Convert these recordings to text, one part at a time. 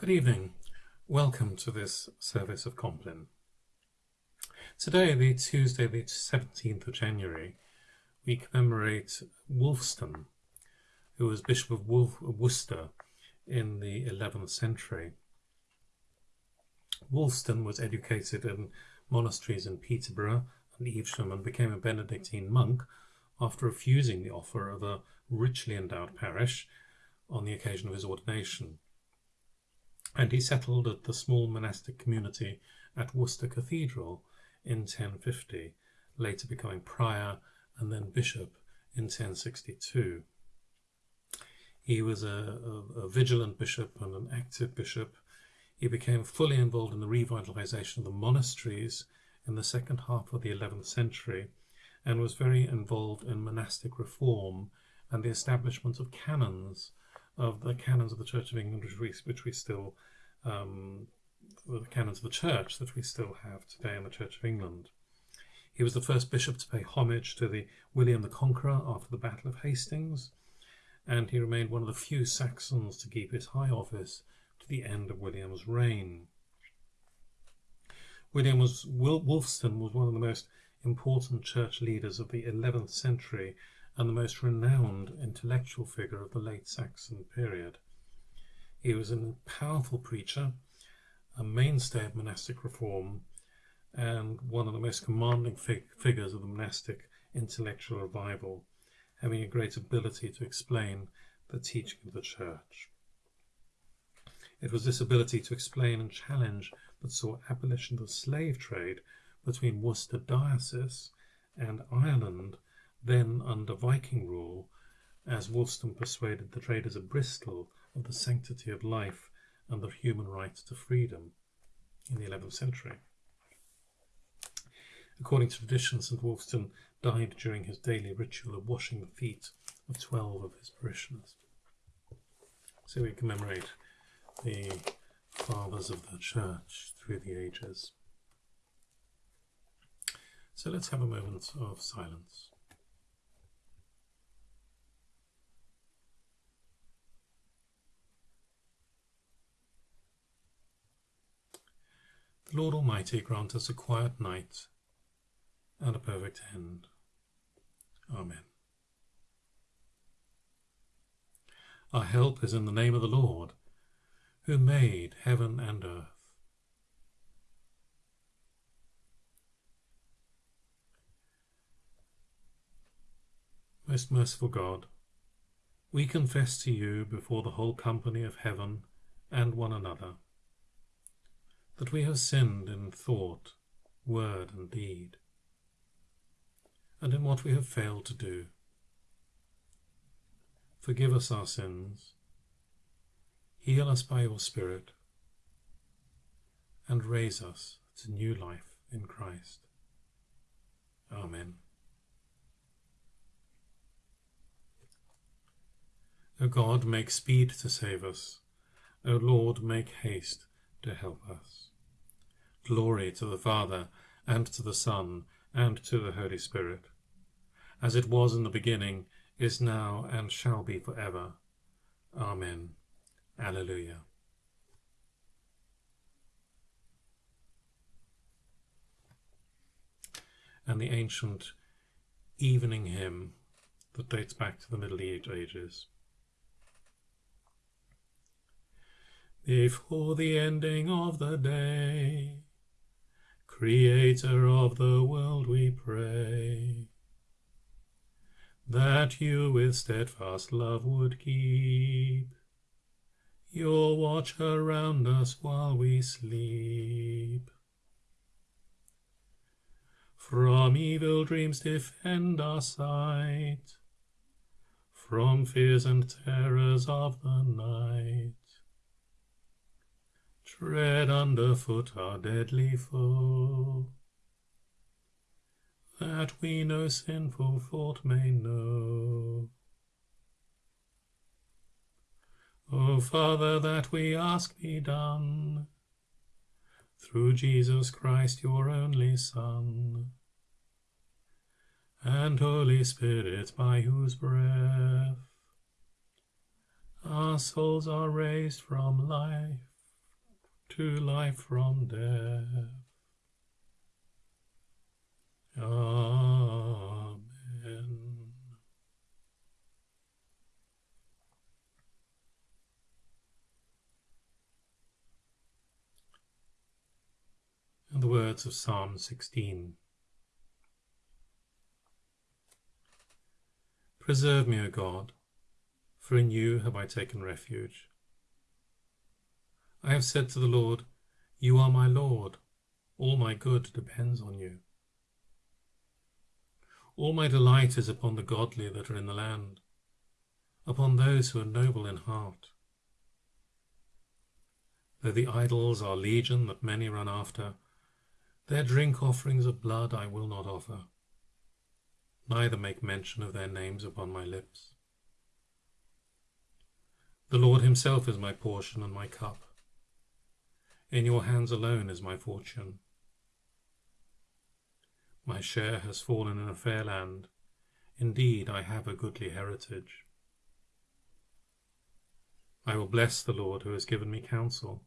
Good evening. Welcome to this service of Compline. Today, the Tuesday, the 17th of January, we commemorate Wulfstan, who was Bishop of Worcester in the 11th century. Wulfstan was educated in monasteries in Peterborough and Evesham and became a Benedictine monk after refusing the offer of a richly endowed parish on the occasion of his ordination and he settled at the small monastic community at Worcester Cathedral in 1050, later becoming prior and then bishop in 1062. He was a, a, a, vigilant bishop and an active bishop. He became fully involved in the revitalization of the monasteries in the second half of the 11th century and was very involved in monastic reform and the establishment of canons of the canons of the Church of England, which we, which we still, um, the canons of the Church that we still have today in the Church of England. He was the first bishop to pay homage to the William the Conqueror after the Battle of Hastings, and he remained one of the few Saxons to keep his high office to the end of William's reign. William was Wulfstan was one of the most important church leaders of the 11th century and the most renowned intellectual figure of the late Saxon period. He was a powerful preacher, a mainstay of monastic reform, and one of the most commanding fig figures of the monastic intellectual revival, having a great ability to explain the teaching of the Church. It was this ability to explain and challenge that saw abolition of the slave trade between Worcester Diocese and Ireland then under Viking rule, as Wulfstan persuaded the traders of Bristol of the sanctity of life and the human right to freedom in the 11th century. According to tradition, St Wulfstan died during his daily ritual of washing the feet of 12 of his parishioners. So we commemorate the fathers of the church through the ages. So let's have a moment of silence. The Lord Almighty grant us a quiet night and a perfect end. Amen. Our help is in the name of the Lord, who made heaven and earth. Most merciful God, we confess to you before the whole company of heaven and one another that we have sinned in thought, word, and deed, and in what we have failed to do. Forgive us our sins, heal us by your Spirit, and raise us to new life in Christ. Amen. O God, make speed to save us. O Lord, make haste to help us. Glory to the Father, and to the Son, and to the Holy Spirit, as it was in the beginning, is now, and shall be for ever. Amen. Alleluia. And the ancient evening hymn that dates back to the Middle Ages. Before the ending of the day, Creator of the world, we pray that you with steadfast love would keep your watch around us while we sleep. From evil dreams defend our sight, from fears and terrors of the night. Tread underfoot our deadly foe, that we no sinful thought may know. O Father, that we ask be done, through Jesus Christ, your only Son, and Holy Spirit, by whose breath our souls are raised from life to life from death. Amen. And the words of Psalm 16. Preserve me, O God, for in you have I taken refuge. I have said to the Lord, You are my Lord, all my good depends on you. All my delight is upon the godly that are in the land, upon those who are noble in heart. Though the idols are legion that many run after, their drink offerings of blood I will not offer, neither make mention of their names upon my lips. The Lord himself is my portion and my cup. In your hands alone is my fortune. My share has fallen in a fair land. Indeed, I have a goodly heritage. I will bless the Lord who has given me counsel,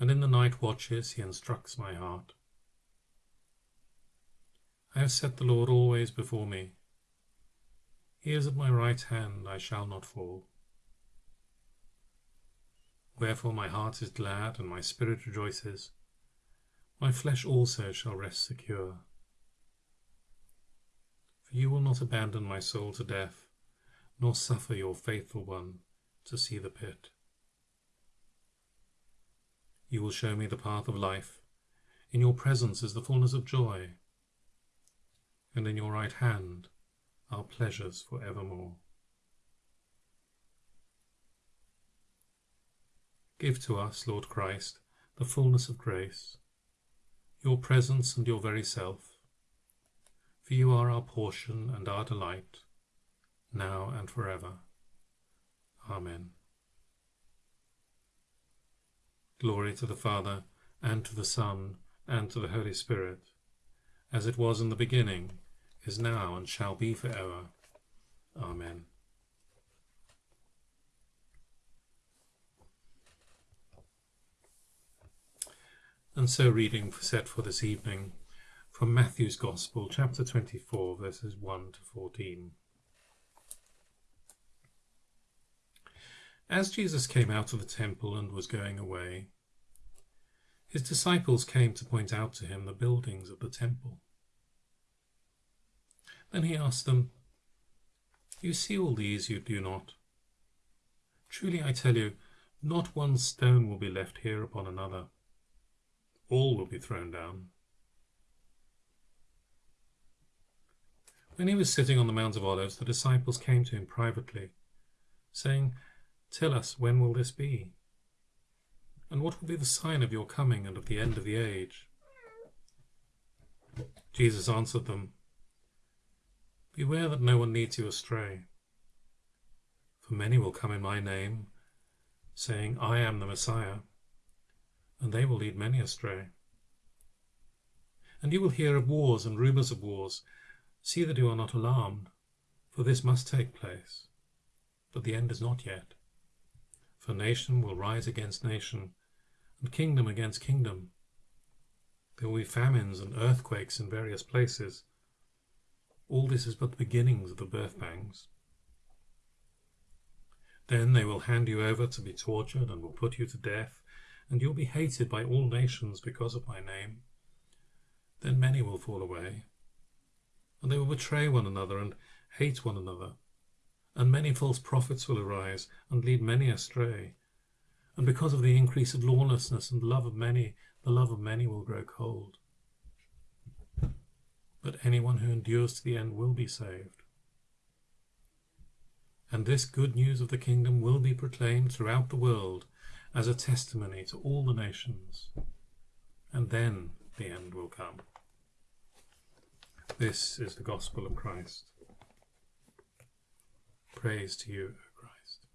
and in the night watches he instructs my heart. I have set the Lord always before me. He is at my right hand, I shall not fall. Wherefore my heart is glad and my spirit rejoices. My flesh also shall rest secure. For you will not abandon my soul to death, nor suffer your faithful one to see the pit. You will show me the path of life. In your presence is the fullness of joy, and in your right hand are pleasures for evermore. Give to us, Lord Christ, the fullness of grace, your presence and your very self, for you are our portion and our delight, now and forever. Amen. Glory to the Father, and to the Son, and to the Holy Spirit, as it was in the beginning, is now, and shall be for ever. Amen. And so, reading set for this evening from Matthew's Gospel, chapter 24, verses 1 to 14. As Jesus came out of the temple and was going away, his disciples came to point out to him the buildings of the temple. Then he asked them, You see all these, you do not? Truly I tell you, not one stone will be left here upon another all will be thrown down. When he was sitting on the Mount of Olives, the disciples came to him privately, saying, Tell us, when will this be? And what will be the sign of your coming and of the end of the age? Jesus answered them, Beware that no one leads you astray. For many will come in my name, saying, I am the Messiah and they will lead many astray. And you will hear of wars and rumours of wars. See that you are not alarmed, for this must take place. But the end is not yet. For nation will rise against nation, and kingdom against kingdom. There will be famines and earthquakes in various places. All this is but the beginnings of the birth pangs. Then they will hand you over to be tortured and will put you to death and you'll be hated by all nations because of my name. Then many will fall away, and they will betray one another and hate one another, and many false prophets will arise and lead many astray. And because of the increase of lawlessness and love of many, the love of many will grow cold. But anyone who endures to the end will be saved. And this good news of the kingdom will be proclaimed throughout the world as a testimony to all the nations, and then the end will come. This is the gospel of Christ. Praise to you, O Christ.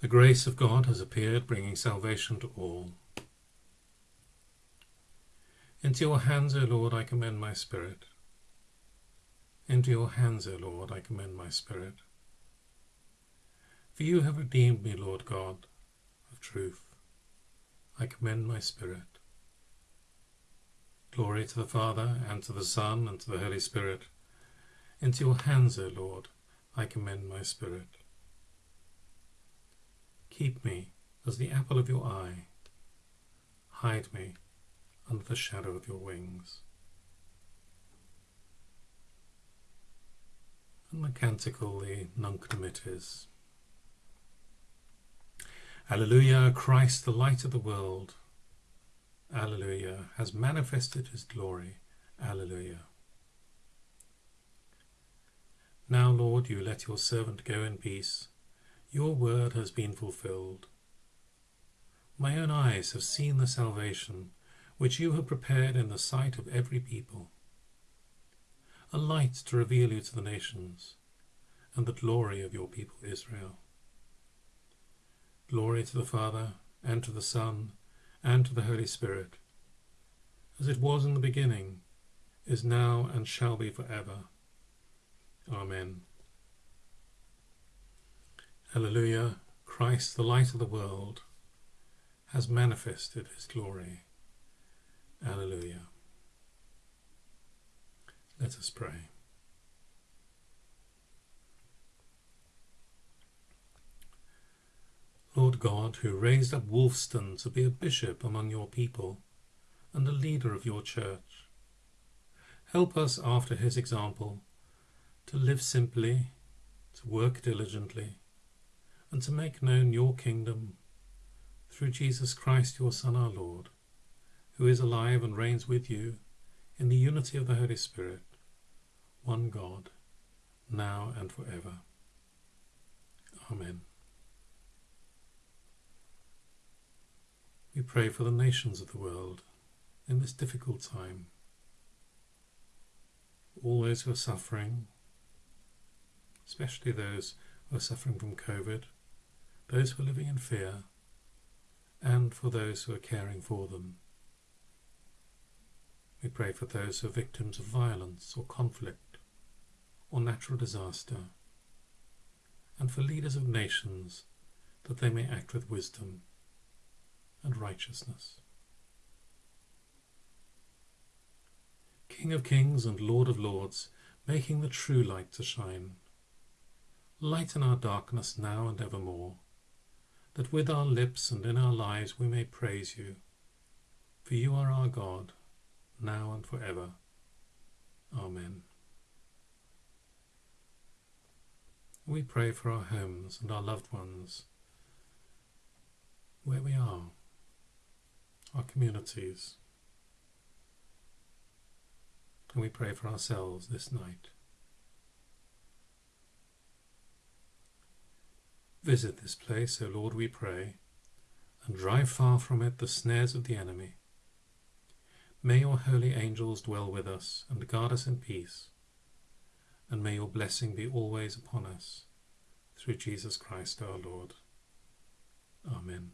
The grace of God has appeared, bringing salvation to all. Into your hands, O Lord, I commend my spirit. Into your hands, O Lord, I commend my spirit. For you have redeemed me, Lord God of truth. I commend my spirit. Glory to the Father, and to the Son, and to the Holy Spirit. Into your hands, O Lord, I commend my spirit. Keep me as the apple of your eye. Hide me under the shadow of your wings. And the canticle, the Nunc Dimittis. Alleluia, Christ, the light of the world. Alleluia, has manifested his glory. Alleluia. Now, Lord, you let your servant go in peace. Your word has been fulfilled. My own eyes have seen the salvation which you have prepared in the sight of every people, a light to reveal you to the nations, and the glory of your people Israel. Glory to the Father, and to the Son, and to the Holy Spirit, as it was in the beginning, is now, and shall be for ever. Amen. Alleluia, Christ, the light of the world, has manifested his glory. Alleluia. Let us pray. Lord God, who raised up Wulfstan to be a bishop among your people and a leader of your church, help us after his example to live simply, to work diligently, and to make known your kingdom through Jesus Christ, your Son, our Lord, who is alive and reigns with you in the unity of the Holy Spirit, one God, now and forever. Amen. We pray for the nations of the world in this difficult time. All those who are suffering, especially those who are suffering from COVID, those who are living in fear, and for those who are caring for them. We pray for those who are victims of violence or conflict or natural disaster, and for leaders of nations that they may act with wisdom and righteousness. King of kings and Lord of lords, making the true light to shine. Lighten our darkness now and evermore, that with our lips and in our lives we may praise you. For you are our God, now and forever. Amen. We pray for our homes and our loved ones, where we are our communities. And we pray for ourselves this night. Visit this place, O Lord, we pray, and drive far from it the snares of the enemy. May your holy angels dwell with us and guard us in peace, and may your blessing be always upon us, through Jesus Christ our Lord. Amen.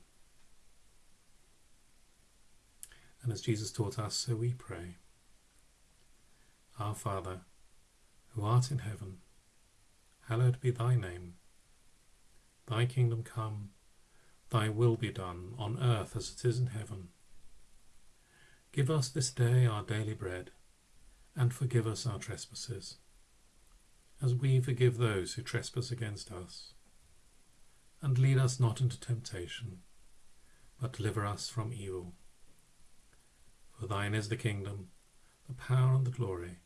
And as Jesus taught us, so we pray. Our Father, who art in heaven, hallowed be thy name. Thy kingdom come, thy will be done, on earth as it is in heaven. Give us this day our daily bread, and forgive us our trespasses, as we forgive those who trespass against us. And lead us not into temptation, but deliver us from evil. Thine is the kingdom, the power and the glory,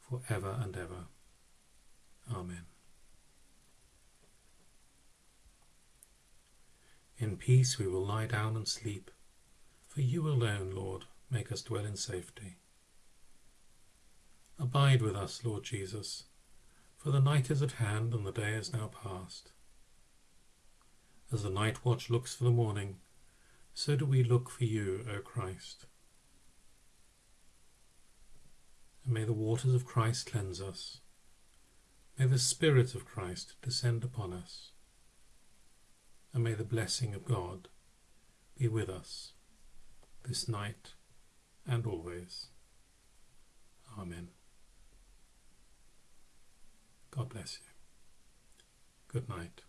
for ever and ever. Amen. In peace we will lie down and sleep, for you alone, Lord, make us dwell in safety. Abide with us, Lord Jesus, for the night is at hand and the day is now past. As the night watch looks for the morning, so do we look for you, O Christ. And may the waters of Christ cleanse us. May the Spirit of Christ descend upon us, and may the blessing of God be with us this night and always. Amen. God bless you. Good night.